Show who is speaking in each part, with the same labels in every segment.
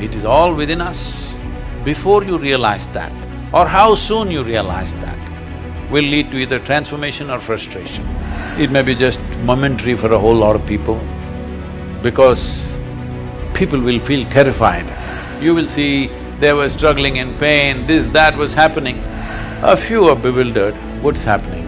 Speaker 1: It is all within us. Before you realize that, or how soon you realize that, will lead to either transformation or frustration. It may be just momentary for a whole lot of people, because people will feel terrified. You will see they were struggling in pain, this, that was happening. A few are bewildered, what's happening?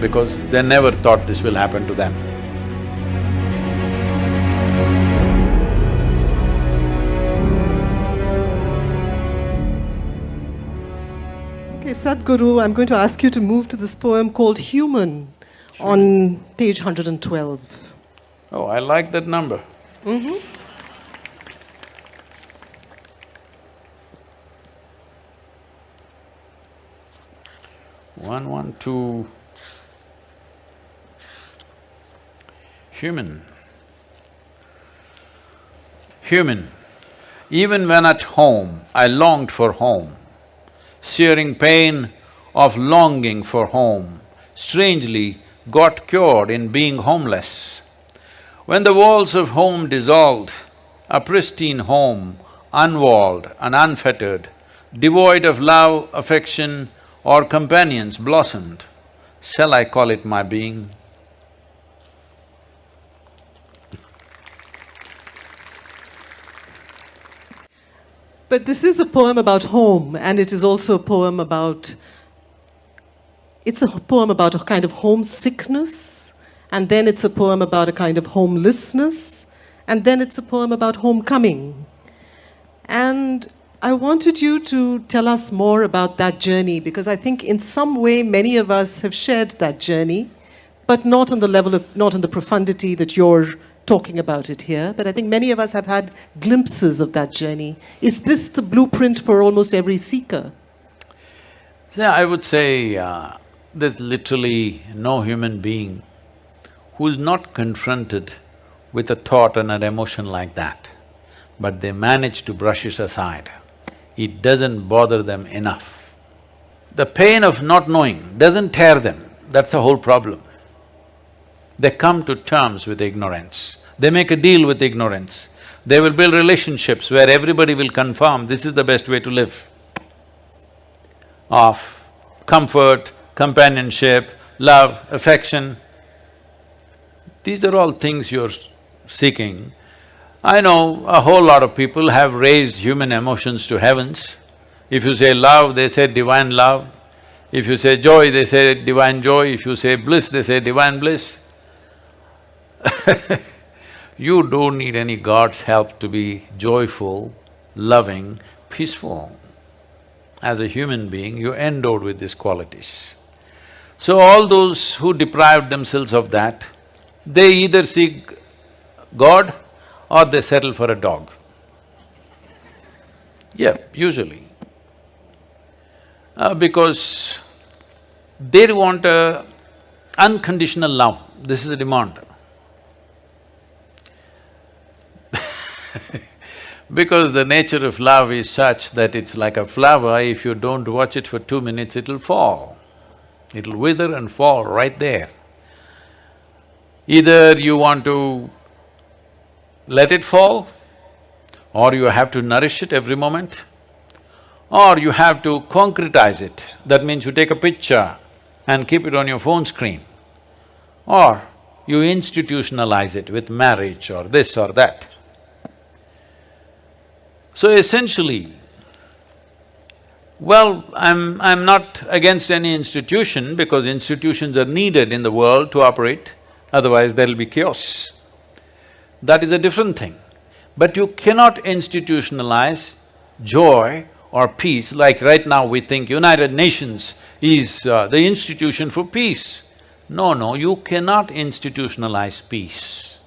Speaker 1: Because they never thought this will happen to them.
Speaker 2: Sadhguru, I'm going to ask you to move to this poem called Human on page 112.
Speaker 1: Oh, I like that number. Mm-hmm. One, one, two. Human. Human. Even when at home, I longed for home, searing pain of longing for home, strangely got cured in being homeless. When the walls of home dissolved, a pristine home, unwalled and unfettered, devoid of love, affection or companions blossomed, shall I call it my being?
Speaker 2: But this is a poem about home, and it is also a poem about… It's a poem about a kind of homesickness, and then it's a poem about a kind of homelessness, and then it's a poem about homecoming. And I wanted you to tell us more about that journey, because I think in some way many of us have shared that journey, but not on the level of… not in the profundity that you're talking about it here, but I think many of us have had glimpses of that journey. Is this the blueprint for almost every seeker?
Speaker 1: Yeah, I would say uh, there's literally no human being who is not confronted with a thought and an emotion like that, but they manage to brush it aside. It doesn't bother them enough. The pain of not knowing doesn't tear them, that's the whole problem. They come to terms with ignorance, they make a deal with ignorance. They will build relationships where everybody will confirm this is the best way to live. Of comfort, companionship, love, affection. These are all things you're seeking. I know a whole lot of people have raised human emotions to heavens. If you say love, they say divine love. If you say joy, they say divine joy. If you say bliss, they say divine bliss. you don't need any God's help to be joyful, loving, peaceful. As a human being, you're endowed with these qualities. So all those who deprived themselves of that, they either seek God or they settle for a dog. Yeah, usually. Uh, because they want a unconditional love, this is a demand. Because the nature of love is such that it's like a flower, if you don't watch it for two minutes, it'll fall. It'll wither and fall right there. Either you want to let it fall, or you have to nourish it every moment, or you have to concretize it. That means you take a picture and keep it on your phone screen, or you institutionalize it with marriage or this or that. So essentially, well, I'm… I'm not against any institution because institutions are needed in the world to operate, otherwise there'll be chaos. That is a different thing. But you cannot institutionalize joy or peace, like right now we think United Nations is uh, the institution for peace. No, no, you cannot institutionalize peace.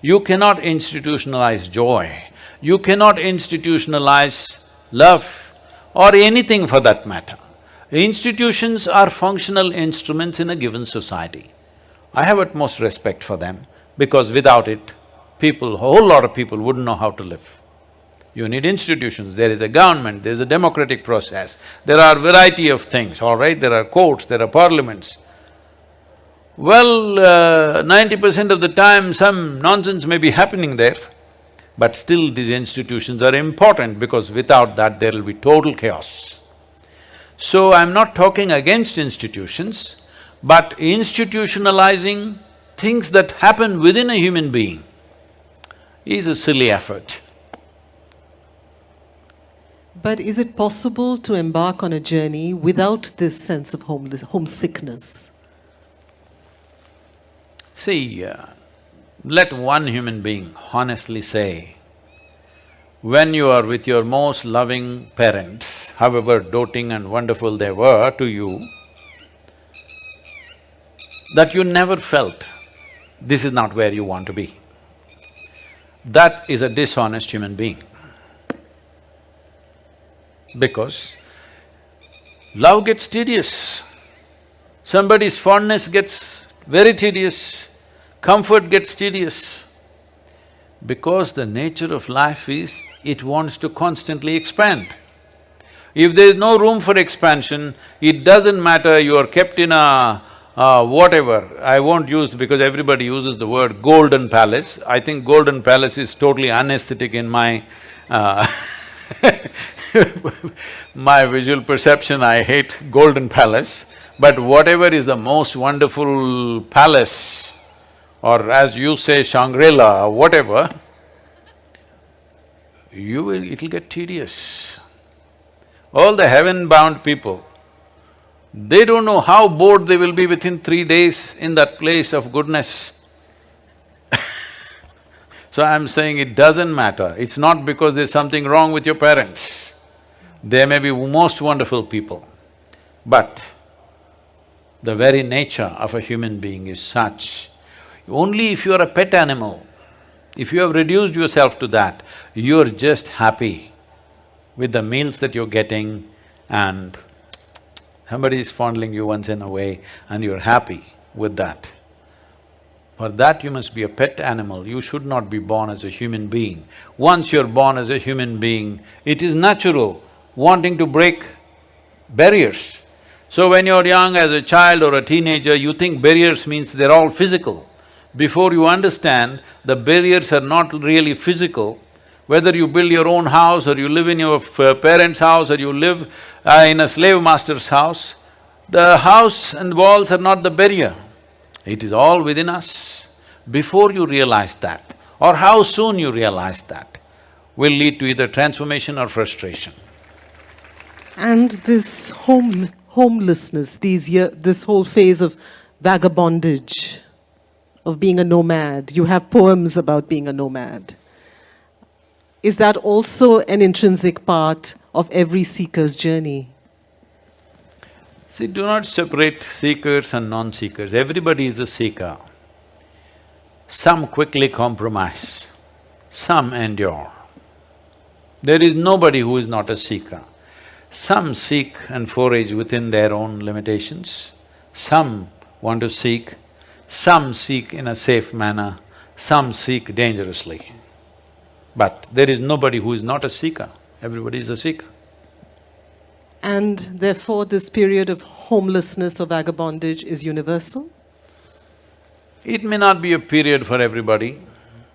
Speaker 1: You cannot institutionalize joy. You cannot institutionalize love or anything for that matter. Institutions are functional instruments in a given society. I have utmost respect for them because without it, people, a whole lot of people wouldn't know how to live. You need institutions, there is a government, there is a democratic process, there are variety of things, all right, there are courts, there are parliaments. Well, uh, ninety percent of the time some nonsense may be happening there, But still these institutions are important because without that there will be total chaos. So I'm not talking against institutions, but institutionalizing things that happen within a human being is a silly effort.
Speaker 2: But is it possible to embark on a journey without this sense of homeless, homesickness?
Speaker 1: See, uh, let one human being honestly say, when you are with your most loving parents, however doting and wonderful they were to you, that you never felt this is not where you want to be. That is a dishonest human being. Because love gets tedious, somebody's fondness gets very tedious, comfort gets tedious. Because the nature of life is, it wants to constantly expand. If there is no room for expansion, it doesn't matter you are kept in a whatever, I won't use because everybody uses the word golden palace. I think golden palace is totally unesthetic in my uh my visual perception, I hate golden palace. But whatever is the most wonderful palace, or as you say Shangri-La, whatever, you will… it'll get tedious. All the heaven-bound people, they don't know how bored they will be within three days in that place of goodness. so I'm saying it doesn't matter, it's not because there's something wrong with your parents. They may be most wonderful people, but the very nature of a human being is such, only if you are a pet animal, if you have reduced yourself to that, you're just happy with the meals that you're getting and Somebody is fondling you once in a way and you're happy with that. For that you must be a pet animal, you should not be born as a human being. Once you're born as a human being, it is natural wanting to break barriers. So when you're young as a child or a teenager, you think barriers means they're all physical. Before you understand, the barriers are not really physical, whether you build your own house or you live in your parents' house or you live uh, in a slave master's house, the house and walls are not the barrier. It is all within us. Before you realize that, or how soon you realize that, will lead to either transformation or frustration.
Speaker 2: And this home… homelessness, these year… this whole phase of vagabondage, of being a nomad, you have poems about being a nomad is that also an intrinsic part of every seeker's journey?
Speaker 1: See, do not separate seekers and non-seekers, everybody is a seeker. Some quickly compromise, some endure. There is nobody who is not a seeker. Some seek and forage within their own limitations, some want to seek, some seek in a safe manner, some seek dangerously. But there is nobody who is not a seeker, everybody is a seeker.
Speaker 2: And therefore this period of homelessness or vagabondage is universal?
Speaker 1: It may not be a period for everybody,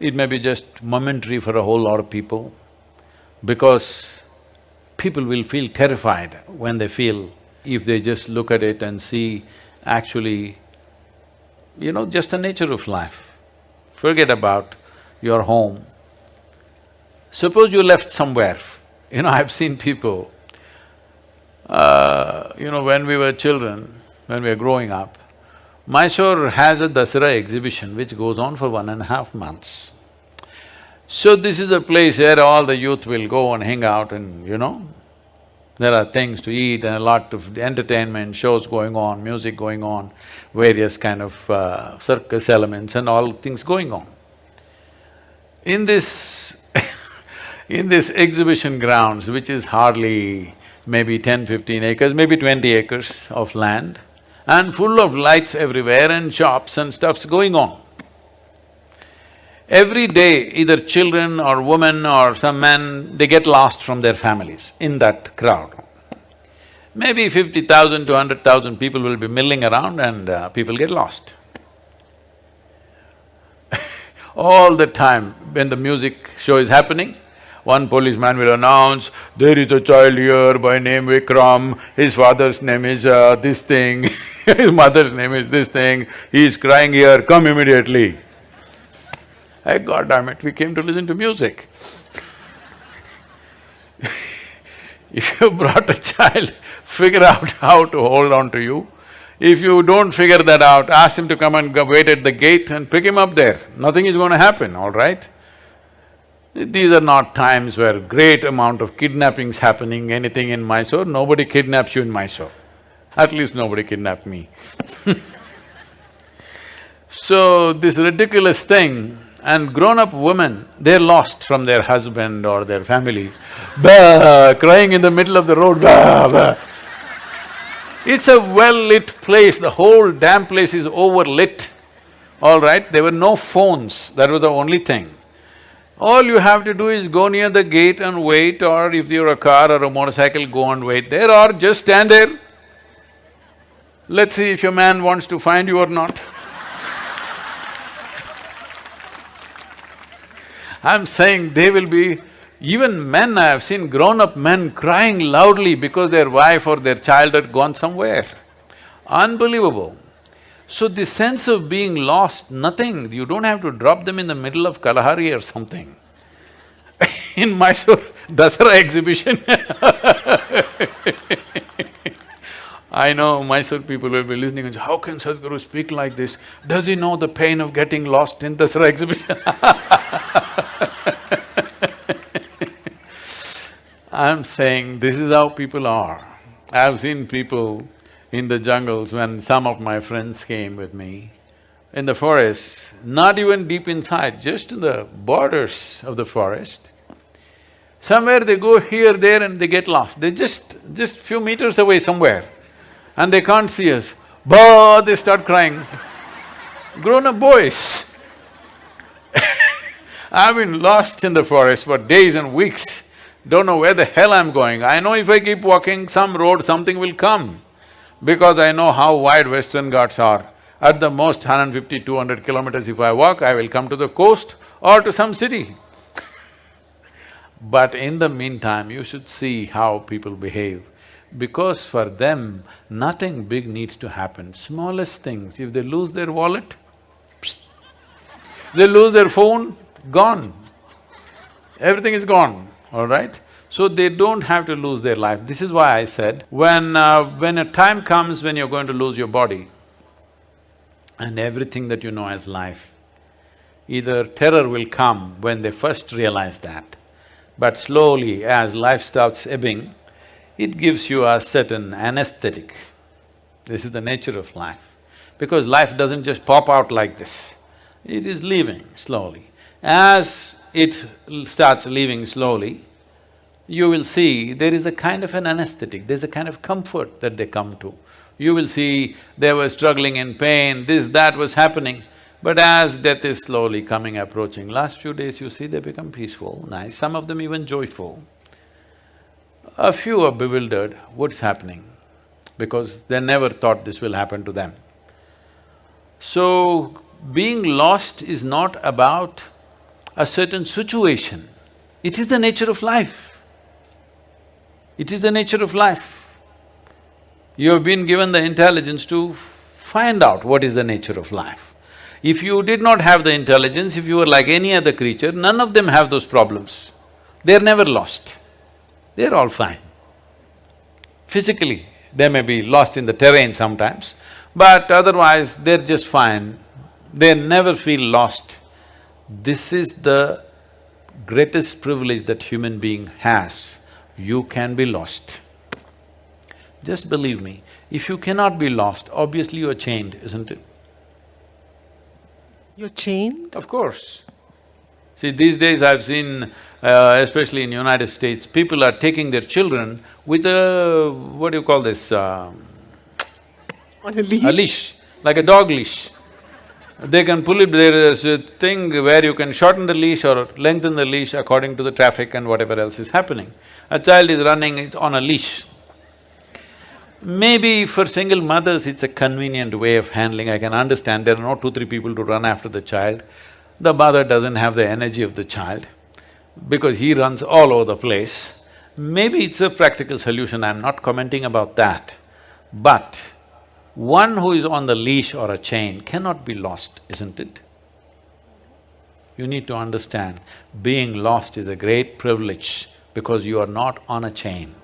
Speaker 1: it may be just momentary for a whole lot of people, because people will feel terrified when they feel if they just look at it and see actually, you know, just the nature of life. Forget about your home, Suppose you left somewhere, you know, I've seen people, uh, you know, when we were children, when we were growing up, Mysore has a Dasara exhibition which goes on for one and a half months. So this is a place where all the youth will go and hang out and, you know, there are things to eat and a lot of entertainment, shows going on, music going on, various kind of uh, circus elements and all things going on. In this in this exhibition grounds, which is hardly maybe 10, 15 acres, maybe 20 acres of land, and full of lights everywhere and shops and stuff's going on. Every day, either children or women or some men, they get lost from their families in that crowd. Maybe fifty thousand to hundred thousand people will be milling around and uh, people get lost. All the time when the music show is happening, one policeman will announce, there is a child here by name Vikram, his father's name is uh, this thing, his mother's name is this thing, he is crying here, come immediately. Hey, God damn it, we came to listen to music. if you brought a child, figure out how to hold on to you. If you don't figure that out, ask him to come and wait at the gate and pick him up there. Nothing is going to happen, all right? These are not times where great amount of kidnappings happening, anything in Mysore, nobody kidnaps you in Mysore. At least nobody kidnapped me So, this ridiculous thing, and grown-up women, they're lost from their husband or their family, crying in the middle of the road, bah, bah. It's a well-lit place, the whole damn place is overlit, all right? There were no phones, that was the only thing. All you have to do is go near the gate and wait or if you're a car or a motorcycle, go and wait there or just stand there. Let's see if your man wants to find you or not. I'm saying they will be… Even men, I have seen grown-up men crying loudly because their wife or their child had gone somewhere. Unbelievable. So the sense of being lost, nothing, you don't have to drop them in the middle of Kalahari or something. in Mysore, Dasara exhibition I know Mysore people will be listening and say, how can Sadhguru speak like this? Does he know the pain of getting lost in Dasara exhibition I'm saying this is how people are. I've seen people in the jungles when some of my friends came with me, in the forest, not even deep inside, just in the borders of the forest. Somewhere they go here, there and they get lost. They just… just few meters away somewhere and they can't see us. Bah, they start crying. Grown-up boys. I've been lost in the forest for days and weeks, don't know where the hell I'm going. I know if I keep walking some road, something will come because I know how wide Western Ghats are. At the most 150, 200 kilometers if I walk, I will come to the coast or to some city. but in the meantime, you should see how people behave. Because for them, nothing big needs to happen. Smallest things, if they lose their wallet, psst. they lose their phone, gone. Everything is gone, all right? So they don't have to lose their life. This is why I said, when… Uh, when a time comes when you're going to lose your body and everything that you know as life, either terror will come when they first realize that, but slowly as life starts ebbing, it gives you a certain anesthetic. This is the nature of life. Because life doesn't just pop out like this, it is leaving slowly. As it starts leaving slowly, you will see there is a kind of an anesthetic, there's a kind of comfort that they come to. You will see they were struggling in pain, this, that was happening. But as death is slowly coming, approaching, last few days you see they become peaceful, nice, some of them even joyful. A few are bewildered, what's happening? Because they never thought this will happen to them. So, being lost is not about a certain situation, it is the nature of life. It is the nature of life. You have been given the intelligence to find out what is the nature of life. If you did not have the intelligence, if you were like any other creature, none of them have those problems. They're never lost. They're all fine. Physically, they may be lost in the terrain sometimes, but otherwise they're just fine. They never feel lost. This is the greatest privilege that human being has you can be lost. Just believe me, if you cannot be lost, obviously you're chained, isn't it?
Speaker 2: You're chained?
Speaker 1: Of course. See, these days I've seen, uh, especially in United States, people are taking their children with a… what do you call this, uh,
Speaker 2: On a leash?
Speaker 1: A leash, like a dog leash. They can pull it, there is a thing where you can shorten the leash or lengthen the leash according to the traffic and whatever else is happening. A child is running, it's on a leash. Maybe for single mothers, it's a convenient way of handling, I can understand, there are no two, three people to run after the child. the mother doesn't have the energy of the child because he runs all over the place. Maybe it's a practical solution, I'm not commenting about that. But one who is on the leash or a chain cannot be lost, isn't it? You need to understand, being lost is a great privilege because you are not on a chain.